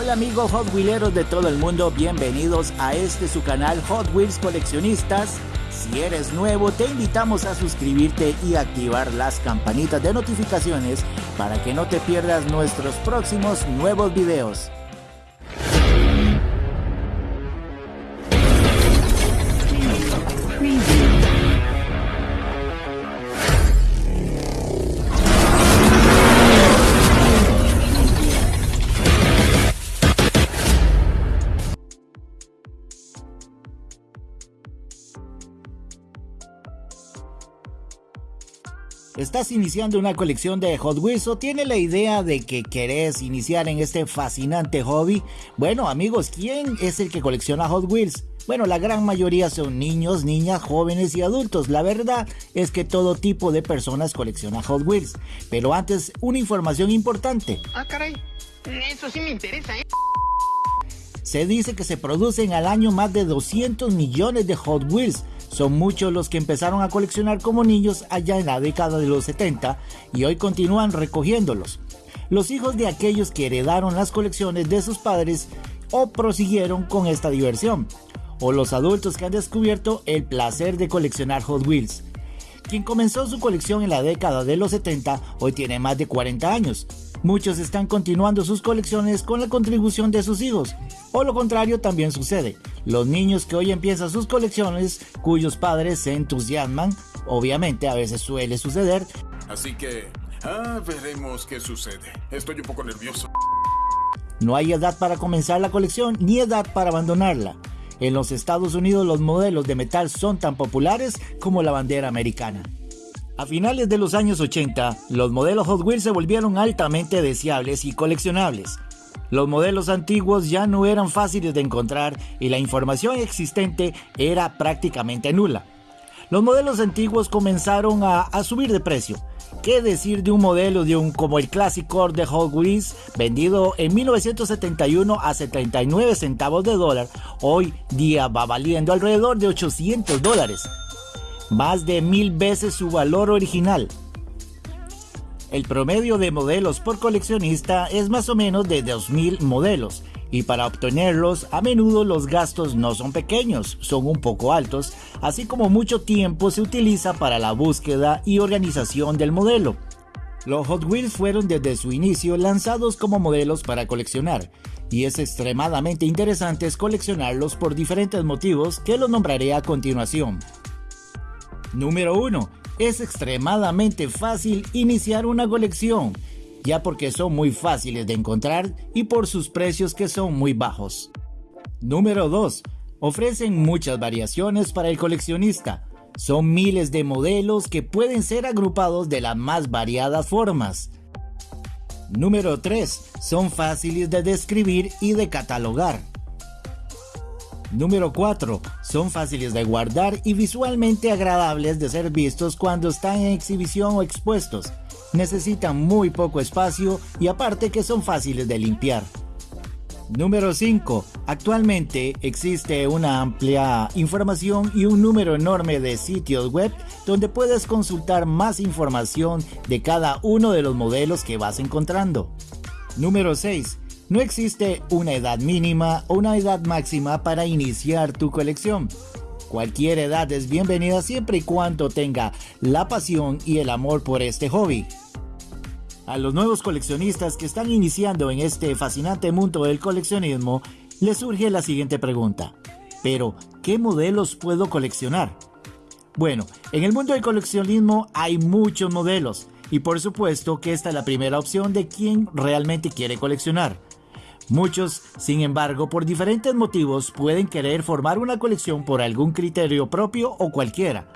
Hola amigos Hot Wheeleros de todo el mundo, bienvenidos a este su canal Hot Wheels Coleccionistas. Si eres nuevo, te invitamos a suscribirte y activar las campanitas de notificaciones para que no te pierdas nuestros próximos nuevos videos. ¿Estás iniciando una colección de Hot Wheels o tienes la idea de que querés iniciar en este fascinante hobby? Bueno amigos, ¿quién es el que colecciona Hot Wheels? Bueno, la gran mayoría son niños, niñas, jóvenes y adultos. La verdad es que todo tipo de personas colecciona Hot Wheels. Pero antes, una información importante. Ah, caray. Eso sí me interesa, ¿eh? Se dice que se producen al año más de 200 millones de Hot Wheels son muchos los que empezaron a coleccionar como niños allá en la década de los 70 y hoy continúan recogiéndolos. Los hijos de aquellos que heredaron las colecciones de sus padres o prosiguieron con esta diversión, o los adultos que han descubierto el placer de coleccionar Hot Wheels. Quien comenzó su colección en la década de los 70 hoy tiene más de 40 años. Muchos están continuando sus colecciones con la contribución de sus hijos, o lo contrario también sucede. Los niños que hoy empiezan sus colecciones, cuyos padres se entusiasman, obviamente a veces suele suceder. Así que, ah, veremos qué sucede. Estoy un poco nervioso. No hay edad para comenzar la colección ni edad para abandonarla. En los Estados Unidos los modelos de metal son tan populares como la bandera americana. A finales de los años 80, los modelos Hot Wheels se volvieron altamente deseables y coleccionables. Los modelos antiguos ya no eran fáciles de encontrar y la información existente era prácticamente nula. Los modelos antiguos comenzaron a, subir de precio. ¿Qué decir de un modelo de un como el Classic Core de Hot Wheels vendido en 1971 a 79 centavos de dólar? Hoy día va valiendo alrededor de 800 dólares, más de mil veces su valor original. El promedio de modelos por coleccionista es más o menos de 2.000 modelos y para obtenerlos a menudo los gastos no son pequeños, son un poco altos, así como mucho tiempo se utiliza para la búsqueda y organización del modelo. Los Hot Wheels fueron desde su inicio lanzados como modelos para coleccionar, y es extremadamente interesante coleccionarlos por diferentes motivos que los nombraré a continuación. Número 1 es extremadamente fácil iniciar una colección, ya porque son muy fáciles de encontrar y por sus precios que son muy bajos. Número 2. Ofrecen muchas variaciones para el coleccionista. Son miles de modelos que pueden ser agrupados de las más variadas formas. Número 3. Son fáciles de describir y de catalogar. Número 4. Son fáciles de guardar y visualmente agradables de ser vistos cuando están en exhibición o expuestos. Necesitan muy poco espacio y aparte que son fáciles de limpiar. Número 5. Actualmente existe una amplia información y un número enorme de sitios web donde puedes consultar más información de cada uno de los modelos que vas encontrando. Número 6 no existe una edad mínima o una edad máxima para iniciar tu colección. Cualquier edad es bienvenida siempre y cuando tenga la pasión y el amor por este hobby. A los nuevos coleccionistas que están iniciando en este fascinante mundo del coleccionismo, les surge la siguiente pregunta. Pero, ¿qué modelos puedo coleccionar? Bueno, en el mundo del coleccionismo hay muchos modelos y por supuesto que esta es la primera opción de quien realmente quiere coleccionar. Muchos, sin embargo, por diferentes motivos pueden querer formar una colección por algún criterio propio o cualquiera.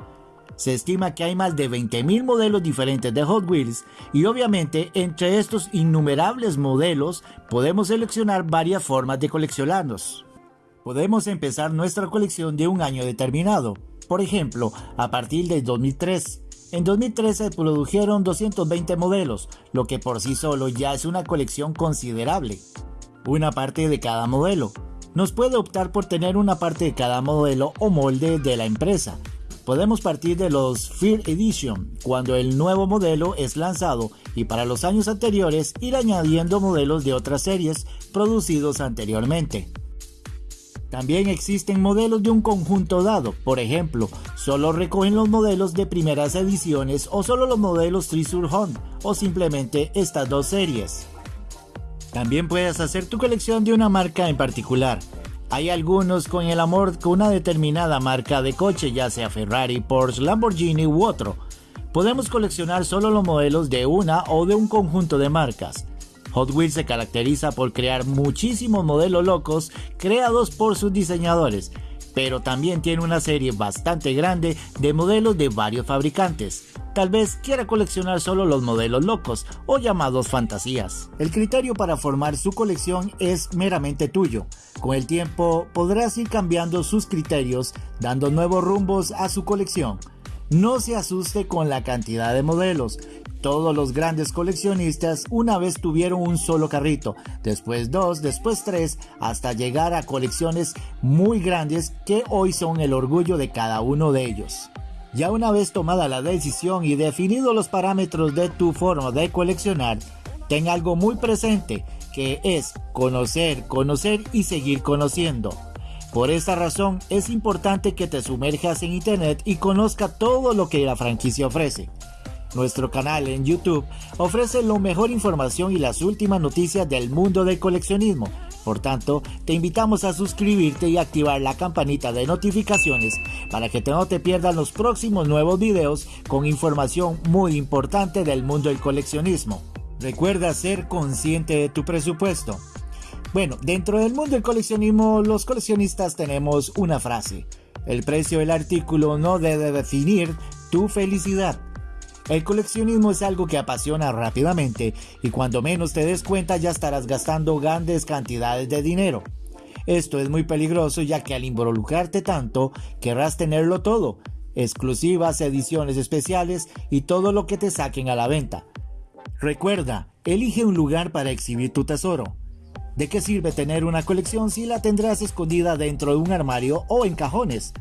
Se estima que hay más de 20.000 modelos diferentes de Hot Wheels y obviamente entre estos innumerables modelos podemos seleccionar varias formas de coleccionarlos. Podemos empezar nuestra colección de un año determinado, por ejemplo, a partir del 2003. En 2013 se produjeron 220 modelos, lo que por sí solo ya es una colección considerable una parte de cada modelo. Nos puede optar por tener una parte de cada modelo o molde de la empresa. Podemos partir de los Fear Edition, cuando el nuevo modelo es lanzado, y para los años anteriores ir añadiendo modelos de otras series producidos anteriormente. También existen modelos de un conjunto dado, por ejemplo, solo recogen los modelos de primeras ediciones o solo los modelos Treasure Hunt o simplemente estas dos series. También puedes hacer tu colección de una marca en particular. Hay algunos con el amor con una determinada marca de coche, ya sea Ferrari, Porsche, Lamborghini u otro. Podemos coleccionar solo los modelos de una o de un conjunto de marcas. Hot Wheels se caracteriza por crear muchísimos modelos locos creados por sus diseñadores, pero también tiene una serie bastante grande de modelos de varios fabricantes. Tal vez quiera coleccionar solo los modelos locos o llamados fantasías. El criterio para formar su colección es meramente tuyo. Con el tiempo podrás ir cambiando sus criterios, dando nuevos rumbos a su colección. No se asuste con la cantidad de modelos, todos los grandes coleccionistas una vez tuvieron un solo carrito, después dos, después tres, hasta llegar a colecciones muy grandes que hoy son el orgullo de cada uno de ellos. Ya una vez tomada la decisión y definido los parámetros de tu forma de coleccionar, ten algo muy presente, que es conocer, conocer y seguir conociendo. Por esta razón es importante que te sumerjas en internet y conozca todo lo que la franquicia ofrece. Nuestro canal en YouTube ofrece la mejor información y las últimas noticias del mundo del coleccionismo. Por tanto, te invitamos a suscribirte y activar la campanita de notificaciones para que no te pierdas los próximos nuevos videos con información muy importante del mundo del coleccionismo. Recuerda ser consciente de tu presupuesto. Bueno, dentro del mundo del coleccionismo, los coleccionistas tenemos una frase. El precio del artículo no debe definir tu felicidad. El coleccionismo es algo que apasiona rápidamente y cuando menos te des cuenta ya estarás gastando grandes cantidades de dinero. Esto es muy peligroso ya que al involucrarte tanto querrás tenerlo todo, exclusivas, ediciones especiales y todo lo que te saquen a la venta. Recuerda, elige un lugar para exhibir tu tesoro. ¿De qué sirve tener una colección si la tendrás escondida dentro de un armario o en cajones?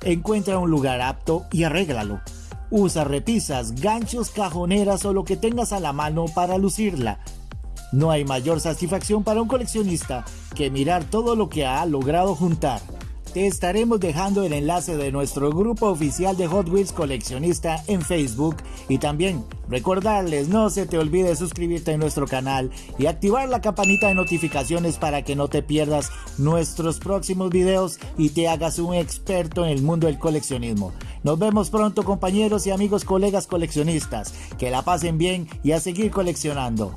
Encuentra un lugar apto y arréglalo. Usa repisas, ganchos, cajoneras o lo que tengas a la mano para lucirla. No hay mayor satisfacción para un coleccionista que mirar todo lo que ha logrado juntar. Te estaremos dejando el enlace de nuestro grupo oficial de Hot Wheels coleccionista en Facebook y también recordarles no se te olvide suscribirte a nuestro canal y activar la campanita de notificaciones para que no te pierdas nuestros próximos videos y te hagas un experto en el mundo del coleccionismo. Nos vemos pronto compañeros y amigos colegas coleccionistas. Que la pasen bien y a seguir coleccionando.